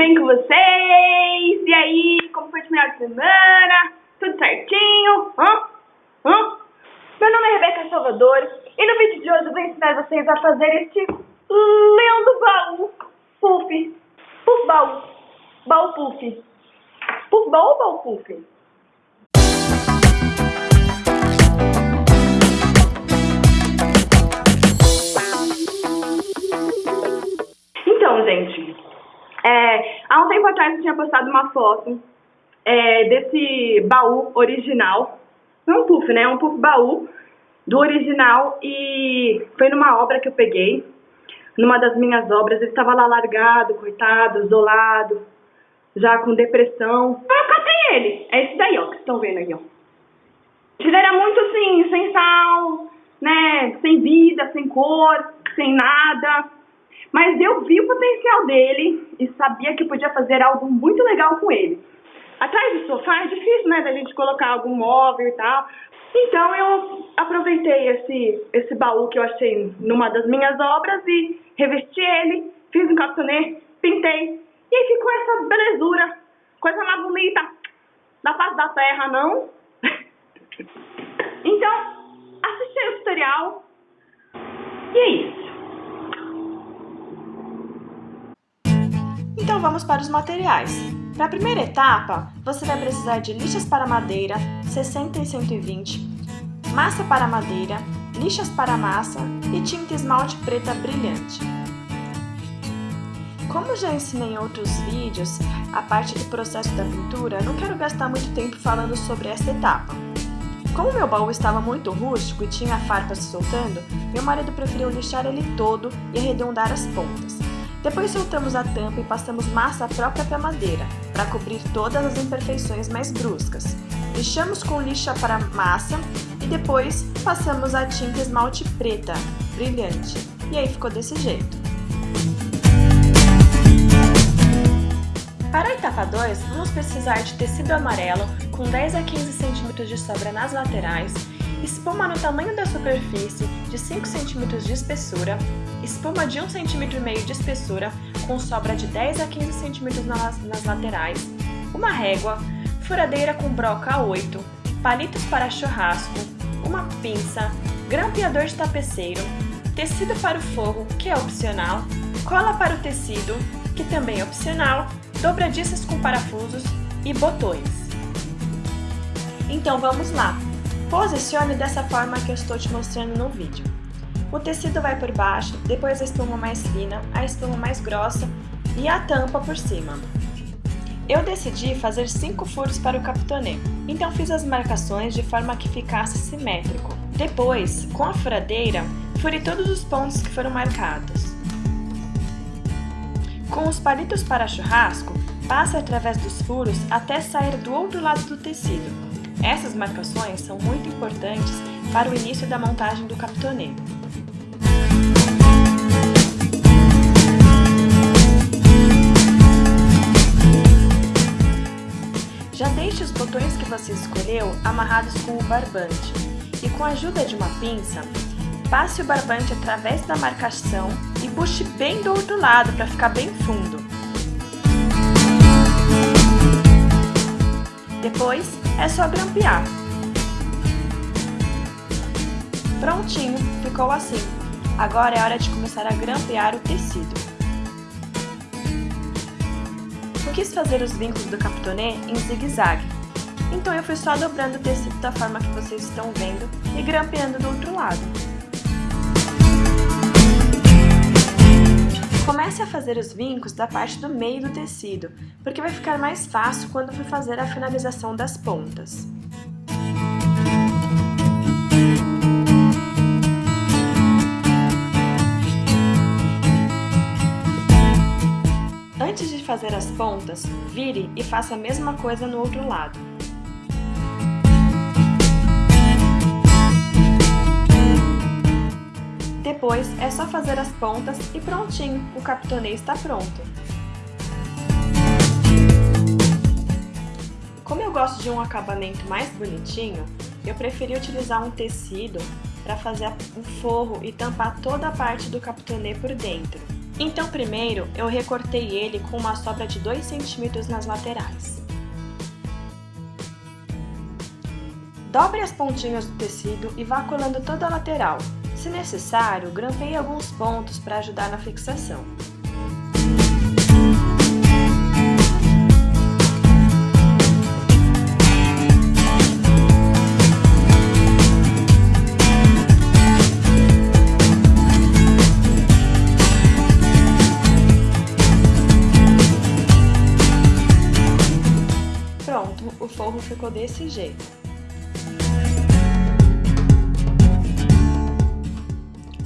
bem com vocês? E aí, como foi o final de semana? Tudo certinho? Hã? Hã? Meu nome é Rebeca Salvador e no vídeo de hoje eu vou ensinar vocês a fazer este lindo baú puff. Puff baú. Baú puff. Puff baú ou baú puff? Então, gente, é, há um tempo atrás eu tinha postado uma foto é, desse baú original. Não é um puff, né? É um puff baú do original e foi numa obra que eu peguei, numa das minhas obras. Ele estava lá largado, coitado, isolado, já com depressão. Eu catei ele. É esse daí, ó, que estão vendo aí, ó. Ele era muito assim, sem sal, né? Sem vida, sem cor, sem nada. Mas eu vi o potencial dele e sabia que podia fazer algo muito legal com ele. Atrás do sofá é difícil, né, da gente colocar algum móvel e tal. Então eu aproveitei esse, esse baú que eu achei numa das minhas obras e revesti ele, fiz um capitonê, pintei. E aí ficou essa belezura, coisa mais bonita da face da terra, não? então, assisti o tutorial e é isso. Vamos para os materiais. Para a primeira etapa, você vai precisar de lixas para madeira 60 e 120, massa para madeira, lixas para massa e tinta esmalte preta brilhante. Como já ensinei em outros vídeos a parte do processo da pintura, não quero gastar muito tempo falando sobre essa etapa. Como meu baú estava muito rústico e tinha farpas soltando, meu marido preferiu lixar ele todo e arredondar as pontas. Depois soltamos a tampa e passamos massa própria para madeira, para cobrir todas as imperfeições mais bruscas. Lixamos com lixa para massa e depois passamos a tinta esmalte preta, brilhante. E aí ficou desse jeito. Para a etapa 2, vamos precisar de tecido amarelo com 10 a 15 cm de sobra nas laterais espuma no tamanho da superfície de 5 cm de espessura, espuma de 1,5 cm de espessura com sobra de 10 a 15 cm nas, nas laterais, uma régua, furadeira com broca A8, palitos para churrasco, uma pinça, grampeador de tapeceiro, tecido para o forro, que é opcional, cola para o tecido, que também é opcional, dobradiças com parafusos e botões. Então vamos lá! Posicione dessa forma que eu estou te mostrando no vídeo. O tecido vai por baixo, depois a espuma mais fina, a espuma mais grossa e a tampa por cima. Eu decidi fazer 5 furos para o capitonê, então fiz as marcações de forma que ficasse simétrico. Depois, com a furadeira, fure todos os pontos que foram marcados. Com os palitos para churrasco, passe através dos furos até sair do outro lado do tecido. Essas marcações são muito importantes para o início da montagem do capitonê. Já deixe os botões que você escolheu amarrados com o barbante e com a ajuda de uma pinça, passe o barbante através da marcação e puxe bem do outro lado para ficar bem fundo. Depois, é só grampear. Prontinho, ficou assim. Agora é hora de começar a grampear o tecido. Eu quis fazer os vincos do capitonê em zigue-zague, então eu fui só dobrando o tecido da forma que vocês estão vendo e grampeando do outro lado. Comece a fazer os vincos da parte do meio do tecido, porque vai ficar mais fácil quando for fazer a finalização das pontas. Antes de fazer as pontas, vire e faça a mesma coisa no outro lado. Depois é só fazer as pontas e prontinho, o capitonê está pronto. Como eu gosto de um acabamento mais bonitinho, eu preferi utilizar um tecido para fazer um forro e tampar toda a parte do capitonê por dentro. Então primeiro eu recortei ele com uma sobra de 2 cm nas laterais. Dobre as pontinhas do tecido e vá colando toda a lateral. Se necessário, grampeie alguns pontos para ajudar na fixação. Pronto, o forro ficou desse jeito.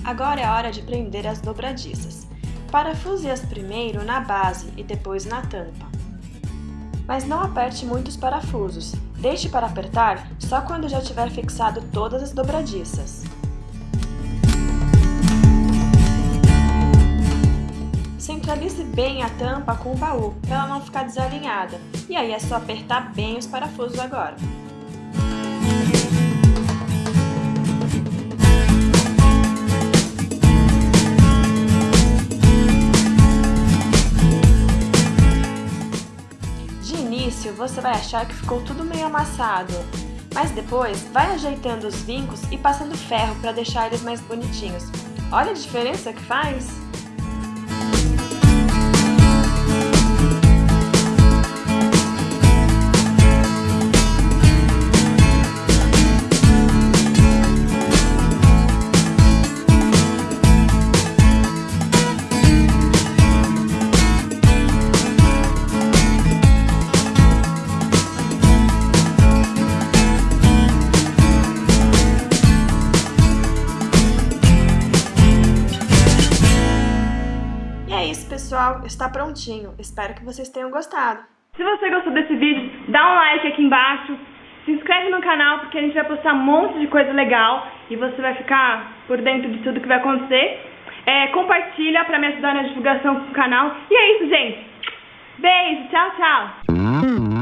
Agora é hora de prender as dobradiças. Parafuse-as primeiro na base e depois na tampa. Mas não aperte muitos parafusos. Deixe para apertar só quando já tiver fixado todas as dobradiças. Centralize bem a tampa com o baú, para ela não ficar desalinhada. E aí é só apertar bem os parafusos agora. Você vai achar que ficou tudo meio amassado, mas depois vai ajeitando os vincos e passando ferro para deixar eles mais bonitinhos. Olha a diferença que faz! Pessoal. Está prontinho. Espero que vocês tenham gostado. Se você gostou desse vídeo, dá um like aqui embaixo. Se inscreve no canal porque a gente vai postar um monte de coisa legal e você vai ficar por dentro de tudo que vai acontecer. É, compartilha para me ajudar na divulgação do canal. E é isso, gente. Beijo, tchau, tchau.